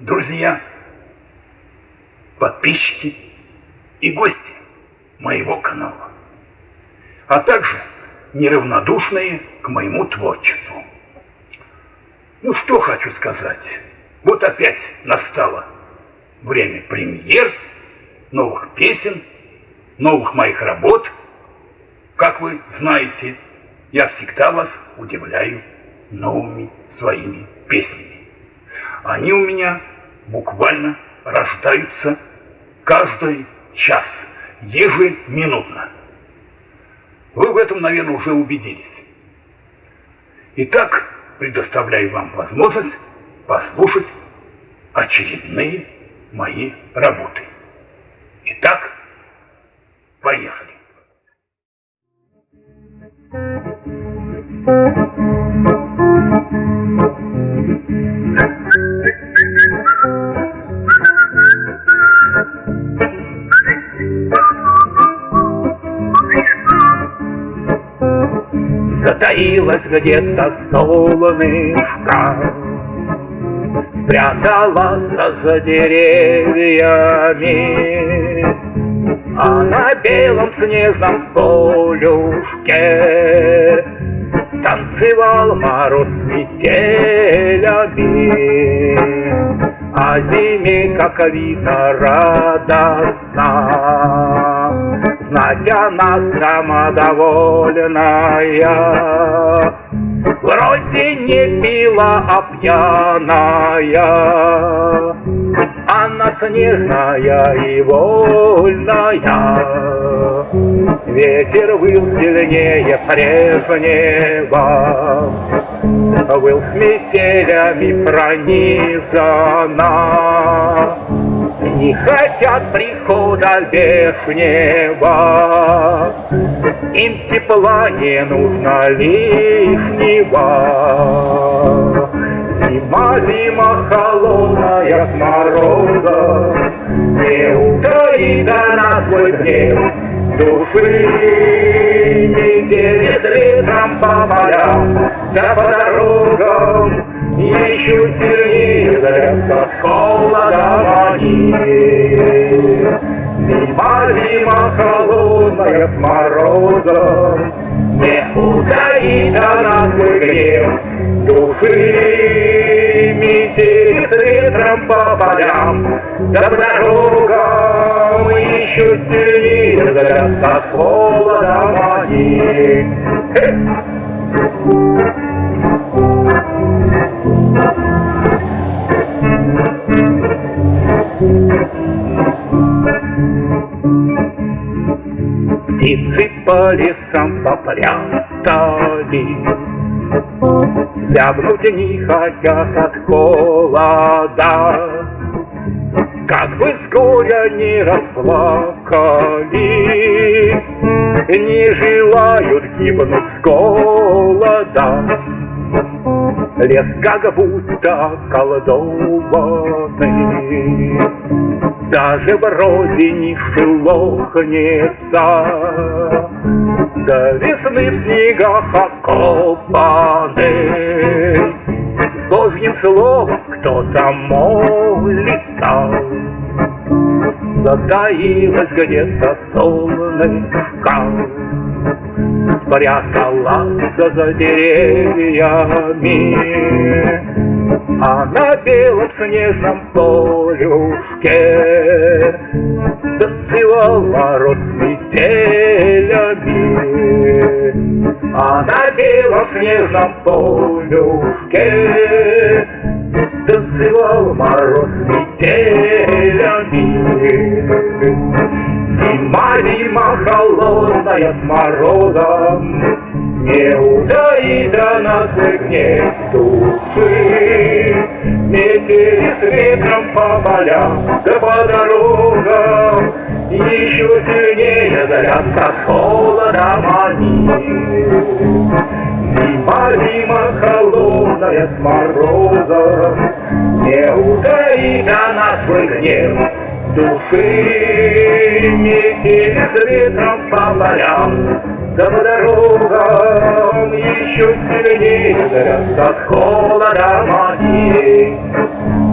друзья, подписчики и гости моего канала, а также неравнодушные к моему творчеству. Ну, что хочу сказать. Вот опять настало время премьер, новых песен, новых моих работ. Как вы знаете, я всегда вас удивляю новыми своими песнями. Они у меня буквально рождаются каждый час, ежеминутно. Вы в этом, наверное, уже убедились. Итак, предоставляю вам возможность послушать очередные мои работы. Итак, поехали. Затаилась где-то солнышко, Спряталась за деревьями, А на белом снежном полюшке Танцевал мороз с метелями, А зиме, как видно, радостно знать она самодовольная. Вроде не пила, а пьяная, Она снежная и вольная. Ветер выл сильнее прежнего, Выл с метелями пронизана. Не хотят прихода вешнего, Им тепла не нужно лишнего. Зима, зима холодная с морозом, Не утаит она свой гнев души. Метели светом по полям, да по дорогам, еще сильнее зовется с холодом они. Зима, зима холодная с морозом, Не утаит она свой гнев души. Метели с ветром по полям, да по дорогам Еще сильнее зовется с холодом они. Птицы по лесам попрятали, Зябнуть не хотят от холода. Как бы с не расплакались, Не желают гибнуть с голода. Лес как будто колдованный, Даже вроде не шелохнется, До весны в снегах окопанный. С Божьим словом кто-то молится, Затаилась где-то солнышко, спряталась за деревьями, а на белом снежном полюшке. Танцевал мороз с метелями, а на белом снежном полюшке. Танцевал мороз метелями. Зима, зима холодная с морозом, Не утаит она свой гнев души. Метели с ветром по полям, да по дорогам, Еще сильнее зарятся с холодом они. Зима, зима холодная с морозом, Не утаит она свой гнев души. Метели с ветром по полям, да дорогам Еще сильнее зарятся с холодом они.